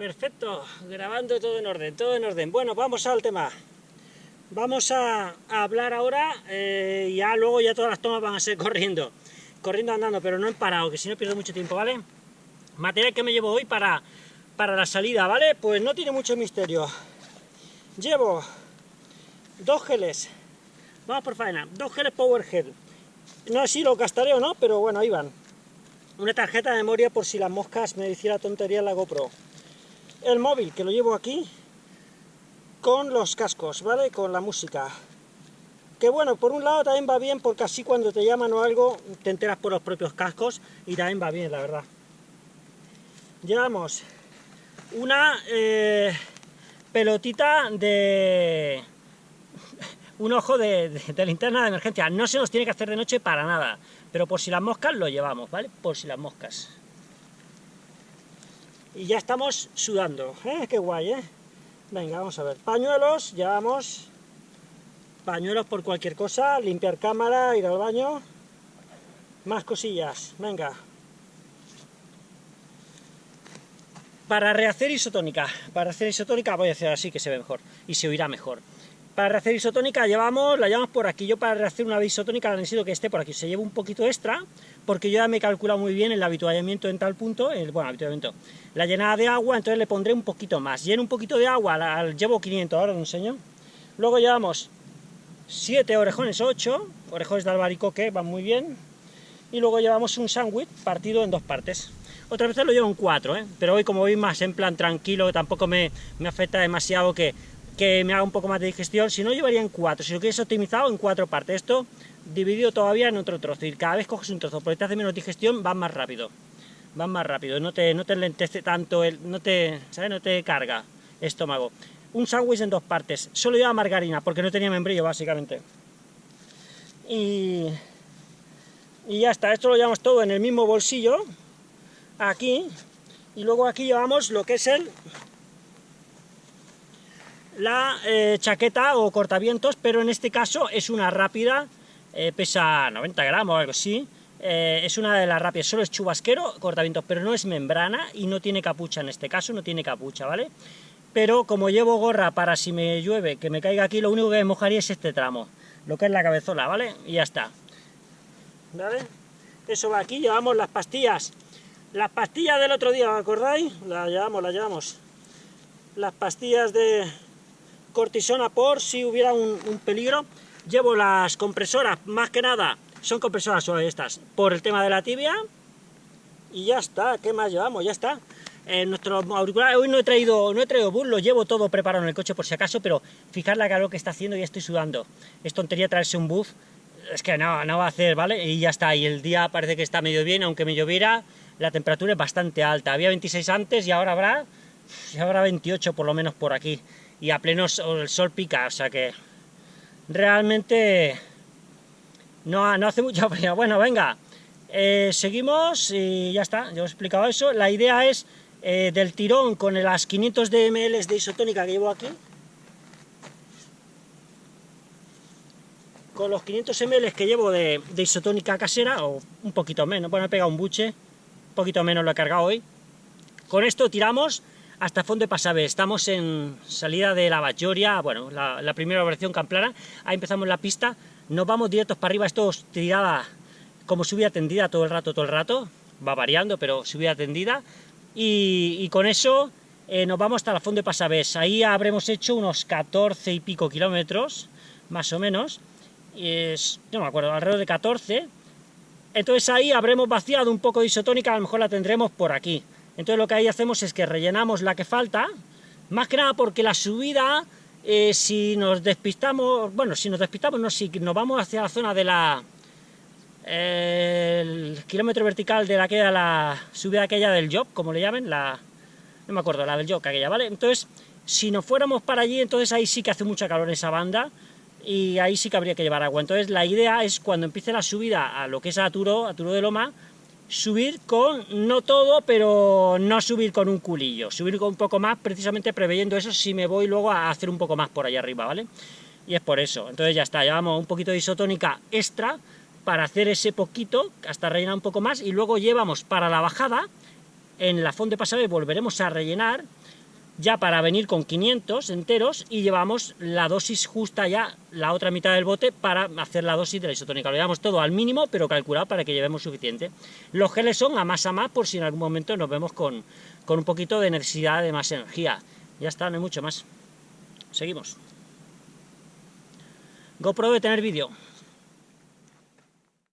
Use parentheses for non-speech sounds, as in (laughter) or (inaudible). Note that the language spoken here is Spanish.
Perfecto, grabando todo en orden, todo en orden. Bueno, vamos al tema. Vamos a, hablar ahora, eh, ya luego ya todas las tomas van a ser corriendo. Corriendo andando, pero no en parado, que si no pierdo mucho tiempo, ¿vale? Material que me llevo hoy para, para la salida, ¿vale? Pues no tiene mucho misterio. Llevo dos geles, vamos por faena, dos geles Powerhead. No sé si lo gastaré o no, pero bueno, ahí van. Una tarjeta de memoria por si las moscas me hiciera tontería en la GoPro el móvil, que lo llevo aquí, con los cascos, ¿vale? Con la música. Que bueno, por un lado también va bien, porque así cuando te llaman o algo, te enteras por los propios cascos, y también va bien, la verdad. Llevamos una eh, pelotita de... (laughs) un ojo de, de linterna de emergencia. No se nos tiene que hacer de noche para nada, pero por si las moscas lo llevamos, ¿vale? Por si las moscas y ya estamos sudando, ¿eh? Qué guay, ¿eh? Venga, vamos a ver. Pañuelos, llevamos pañuelos por cualquier cosa, limpiar cámara, ir al baño. Más cosillas, venga. Para rehacer isotónica, para hacer isotónica voy a hacer así que se ve mejor y se oirá mejor. Para rehacer isotónica llevamos, la llevamos por aquí, yo para rehacer una isotónica necesito que esté por aquí, se lleva un poquito extra, porque yo ya me he calculado muy bien el habituallamiento en tal punto, el, bueno, habituallamiento, la llenada de agua, entonces le pondré un poquito más, lleno un poquito de agua, la, llevo 500, ahora os enseño, luego llevamos 7 orejones, 8, orejones de albaricoque, van muy bien, y luego llevamos un sándwich partido en dos partes, otra vez lo llevo en 4, ¿eh? pero hoy como voy más en plan tranquilo, tampoco me, me afecta demasiado que que me haga un poco más de digestión, si no llevaría en cuatro, si lo quieres optimizado en cuatro partes, esto dividido todavía en otro trozo, y cada vez coges un trozo, porque te hace menos digestión, va más rápido, va más rápido, no te, no te lentece tanto, el, no te, ¿sabes? No te carga estómago. Un sándwich en dos partes, solo lleva margarina, porque no tenía membrillo, básicamente. Y, y ya está, esto lo llevamos todo en el mismo bolsillo, aquí, y luego aquí llevamos lo que es el la eh, chaqueta o cortavientos, pero en este caso es una rápida, eh, pesa 90 gramos o algo así, eh, es una de las rápidas, solo es chubasquero, cortavientos, pero no es membrana y no tiene capucha en este caso, no tiene capucha, ¿vale? Pero como llevo gorra para si me llueve, que me caiga aquí, lo único que me mojaría es este tramo, lo que es la cabezola, ¿vale? Y ya está. ¿Vale? Eso va aquí, llevamos las pastillas. Las pastillas del otro día, ¿os acordáis? Las llevamos, las llevamos. Las pastillas de, cortisona por si hubiera un, peligro. Llevo las compresoras, más que nada, son compresoras suaves estas, por el tema de la tibia. Y ya está, ¿qué más llevamos? Ya está. Eh, nuestro auricular, hoy no he traído no he traído bus, lo llevo todo preparado en el coche por si acaso, pero fijar la calor que está haciendo y estoy sudando. Es tontería traerse un bus, es que no, no va a hacer, ¿vale? Y ya está, y el día parece que está medio bien, aunque me lloviera, la temperatura es bastante alta. Había 26 antes y ahora habrá, y habrá 28 por lo menos por aquí y a pleno sol, el sol pica, o sea que realmente no, no hace mucha (laughs) frío. Bueno, venga, eh, seguimos y ya está, ya os he explicado eso. La idea es eh, del tirón con las 500 de ml de isotónica que llevo aquí, con los 500 ml que llevo de, de, isotónica casera, o un poquito menos, bueno, he pegado un buche, un poquito menos lo he cargado hoy, con esto tiramos hasta fondo de Pasabe. Estamos en salida de la Bachoria, bueno, la, primera operación Camplana. Ahí empezamos la pista, nos vamos directos para arriba. Esto os tiraba como subida tendida todo el rato, todo el rato. Va variando, pero subida tendida. Y, con eso eh, nos vamos hasta la fondo de Pasabés. Ahí habremos hecho unos 14 y pico kilómetros, más o menos. Es, no me acuerdo, alrededor de 14. Entonces ahí habremos vaciado un poco de isotónica, a lo mejor la tendremos por aquí. Entonces lo que ahí hacemos es que rellenamos la que falta, más que nada porque la subida, eh, si nos despistamos, bueno, si nos despistamos, no, si nos vamos hacia la zona de la... el kilómetro vertical de la que la subida aquella del job, como le llamen, la... no me acuerdo, la del job aquella, ¿vale? Entonces, si nos fuéramos para allí, entonces ahí sí que hace mucha calor en esa banda, y ahí sí que habría que llevar agua. Entonces la idea es cuando empiece la subida a lo que es Aturo, Aturo de Loma, subir con, no todo, pero no subir con un culillo, subir con un poco más, precisamente preveyendo eso si me voy luego a hacer un poco más por allá arriba, ¿vale? Y es por eso, entonces ya está, llevamos un poquito de isotónica extra para hacer ese poquito, hasta rellenar un poco más, y luego llevamos para la bajada, en la fonda de pasado volveremos a rellenar, ya para venir con 500 enteros y llevamos la dosis justa ya, la otra mitad del bote, para hacer la dosis de la isotónica. Lo llevamos todo al mínimo, pero calculado para que llevemos suficiente. Los geles son a más a más, por si en algún momento nos vemos con, con un poquito de necesidad de más energía. Ya está, no hay mucho más. Seguimos. GoPro debe tener vídeo.